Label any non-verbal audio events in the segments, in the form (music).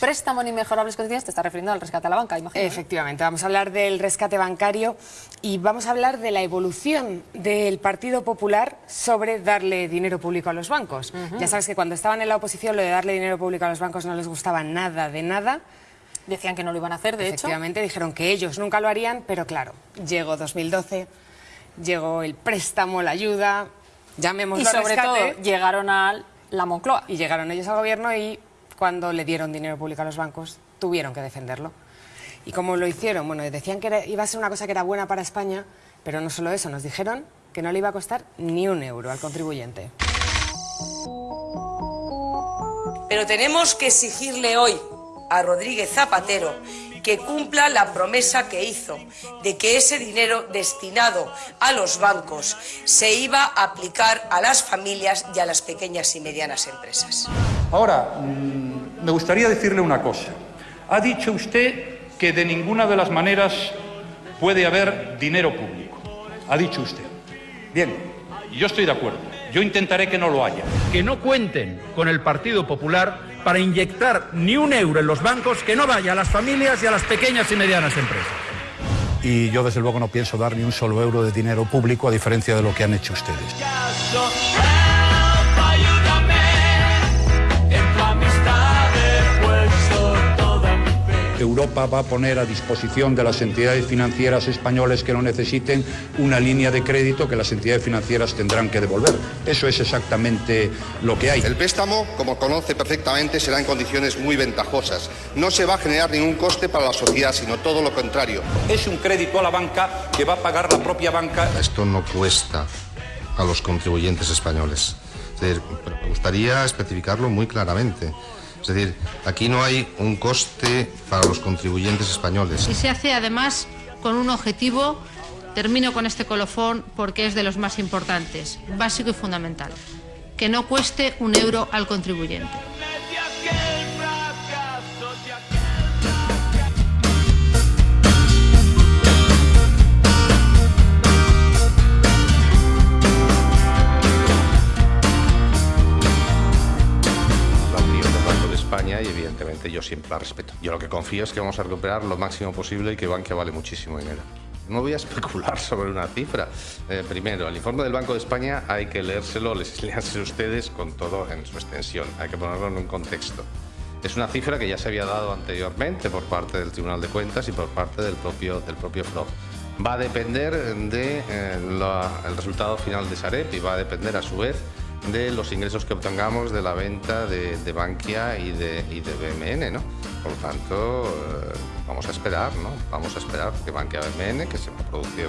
préstamo en inmejorables condiciones, te está refiriendo al rescate a la banca, imagino. Efectivamente, vamos a hablar del rescate bancario y vamos a hablar de la evolución del Partido Popular sobre darle dinero público a los bancos. Ya sabes que cuando estaban en la oposición lo de darle dinero público a los bancos no les gustaba nada de nada. Decían que no lo iban a hacer, de hecho. Efectivamente, dijeron que ellos nunca lo harían, pero claro, llegó 2012, llegó el préstamo, la ayuda, llamémoslo Y sobre rescate, todo llegaron a la Moncloa. y llegaron ellos al gobierno y cuando le dieron dinero público a los bancos tuvieron que defenderlo. ¿Y cómo lo hicieron? Bueno, decían que iba a ser una cosa que era buena para España, pero no solo eso, nos dijeron que no le iba a costar ni un euro al contribuyente. Pero tenemos que exigirle hoy a Rodríguez Zapatero que cumpla la promesa que hizo de que ese dinero destinado a los bancos se iba a aplicar a las familias y a las pequeñas y medianas empresas. Ahora, mm, me gustaría decirle una cosa. Ha dicho usted que de ninguna de las maneras puede haber dinero público. Ha dicho usted. Bien, yo estoy de acuerdo. Yo intentaré que no lo haya. que no cuenten con el Partido Popular para inyectar ni un euro en los bancos que no vaya a las familias y a las pequeñas y medianas empresas. y yo desde luego no pienso dar ni un solo euro de dinero público a diferencia de lo que han hecho ustedes. Europa va a poner a disposición de las entidades financieras españolas que lo necesiten una línea de crédito que las entidades financieras tendrán que devolver. Eso es exactamente lo que hay. El préstamo, como conoce perfectamente, será en condiciones muy ventajosas. No se va a generar ningún coste para la sociedad, sino todo lo contrario. Es un crédito a la banca que va a pagar la propia banca. Esto no cuesta a los contribuyentes españoles. Es decir, pero me gustaría especificarlo muy claramente. Es decir, aquí no hay un coste para los contribuyentes españoles. Y se hace además con un objetivo, termino con este colofón porque es de los más importantes, básico y fundamental, que no cueste un euro al contribuyente. España y evidentemente yo siempre la respeto. Yo lo que confío es que vamos a recuperar lo máximo posible y que Bankia vale muchísimo dinero. No voy a (laughs) especular sobre una cifra. Eh, primero, el informe del Banco de España hay que leérselo, les (laughs) léanse ustedes con todo en su extensión. Hay que ponerlo en un contexto. Es una cifra que ya se había dado anteriormente por parte del Tribunal de Cuentas y por parte del propio, del propio FROB. Va a depender del de, eh, resultado final de Sareb y va a depender a su vez de los ingresos que obtengamos de la venta de, de Bankia y de, BMN, ¿no? Por lo tanto, eh, vamos a esperar, ¿no? Vamos a esperar que Bankia BMN, que se va a producir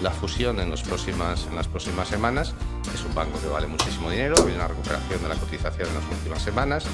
la, fusión en, los próximas, en las próximas semanas, es un banco que vale muchísimo dinero, ha habido una recuperación de la cotización en las últimas semanas.